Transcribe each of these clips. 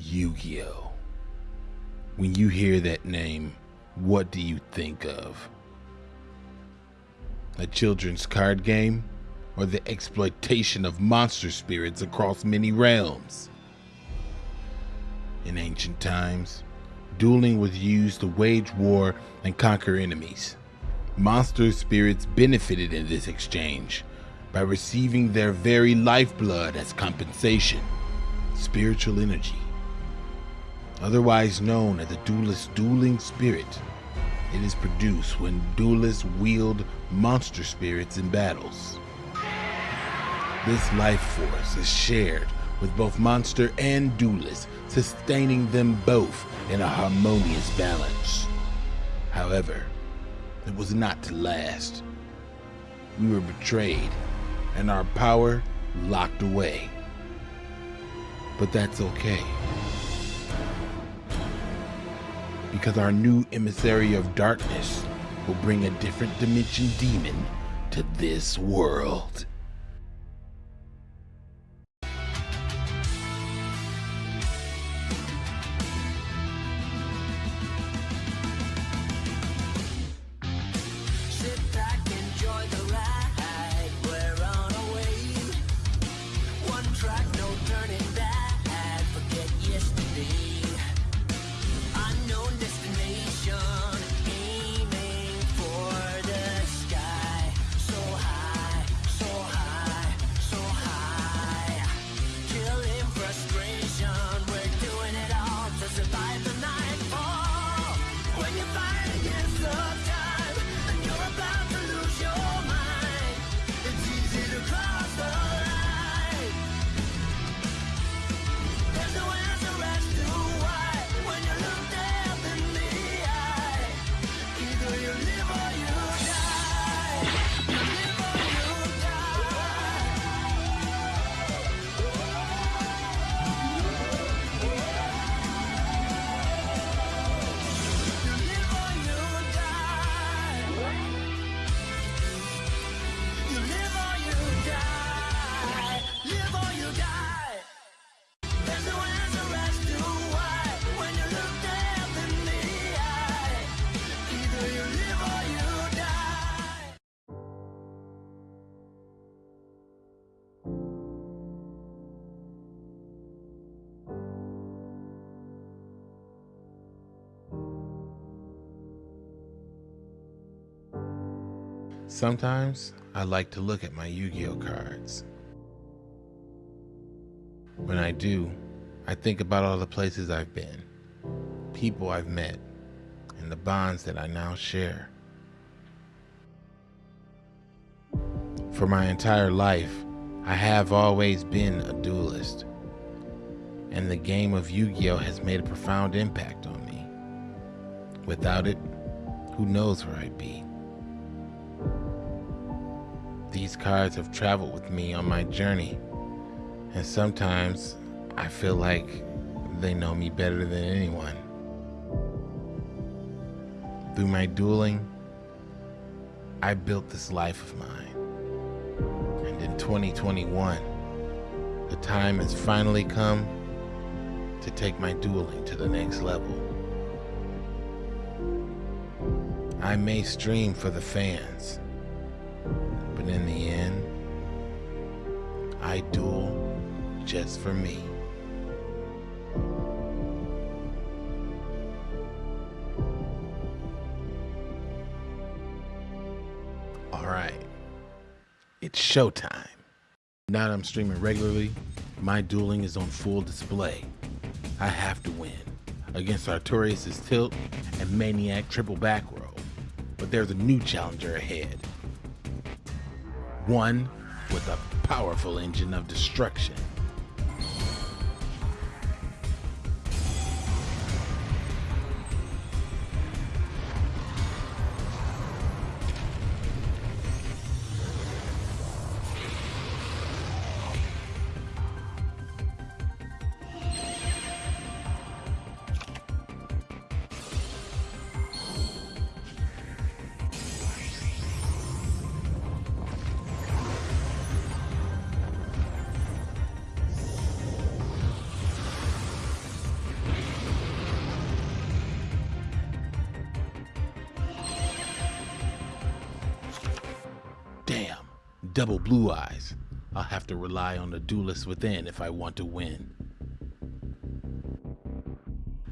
Yu Gi Oh! When you hear that name, what do you think of? A children's card game? Or the exploitation of monster spirits across many realms? In ancient times, dueling was used to wage war and conquer enemies. Monster spirits benefited in this exchange by receiving their very lifeblood as compensation spiritual energy otherwise known as the duelist's dueling spirit. It is produced when duelists wield monster spirits in battles. This life force is shared with both monster and duelist, sustaining them both in a harmonious balance. However, it was not to last. We were betrayed, and our power locked away. But that's okay because our new emissary of darkness will bring a different dimension demon to this world. Sometimes I like to look at my Yu Gi Oh cards. When I do, I think about all the places I've been, people I've met, and the bonds that I now share. For my entire life, I have always been a duelist, and the game of Yu Gi Oh has made a profound impact on me. Without it, who knows where I'd be. These cards have traveled with me on my journey, and sometimes I feel like they know me better than anyone. Through my dueling, I built this life of mine. And in 2021, the time has finally come to take my dueling to the next level. I may stream for the fans but in the end, I duel just for me. Alright, it's showtime. Now that I'm streaming regularly, my dueling is on full display. I have to win against Artorias' Tilt and Maniac Triple Back Row. But there's a new challenger ahead one with a powerful engine of destruction. Double blue eyes. I'll have to rely on the duelist within if I want to win.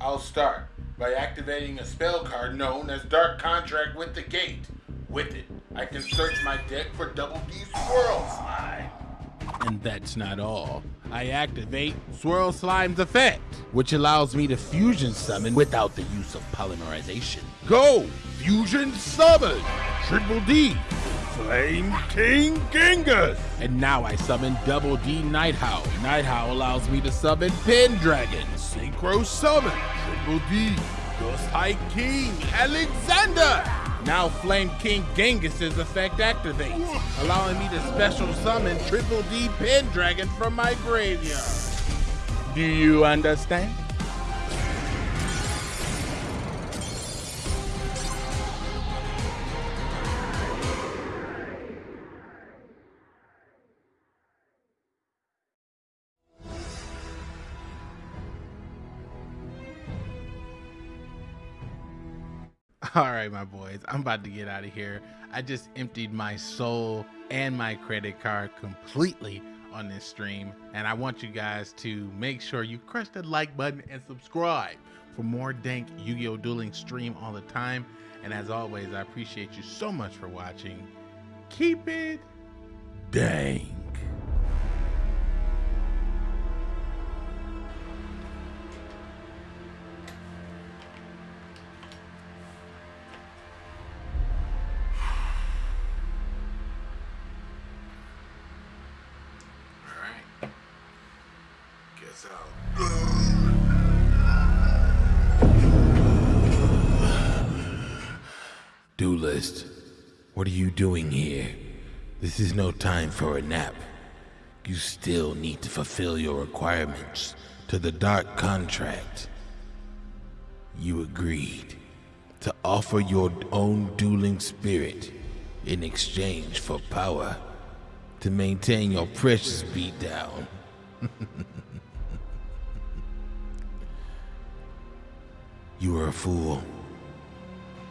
I'll start by activating a spell card known as Dark Contract with the Gate. With it, I can search my deck for Double D Swirl Slime. And that's not all. I activate Swirl Slime's effect, which allows me to fusion summon without the use of polymerization. Go! Fusion Summon! Triple D! Flame King Genghis! And now I summon Double D Nighthowl. Nighthowl allows me to summon Pendragon. Synchro Summon! Triple D! Gust High King Alexander! Now Flame King Genghis' effect activates, allowing me to special summon Triple D Pendragon from my graveyard. Do you understand? All right, my boys, I'm about to get out of here. I just emptied my soul and my credit card completely on this stream, and I want you guys to make sure you crush that like button and subscribe for more dank Yu-Gi-Oh! Dueling stream all the time. And as always, I appreciate you so much for watching. Keep it dank. Guess I'll. Duelist, what are you doing here? This is no time for a nap. You still need to fulfill your requirements to the Dark Contract. You agreed to offer your own dueling spirit in exchange for power to maintain your precious beatdown. you are a fool.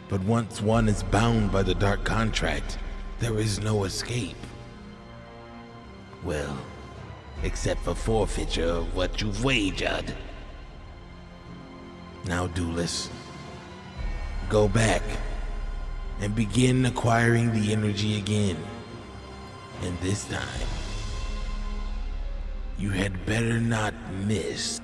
But once one is bound by the dark contract, there is no escape. Well, except for forfeiture of what you've wagered. Now, duelist, go back and begin acquiring the energy again. And this time, you had better not miss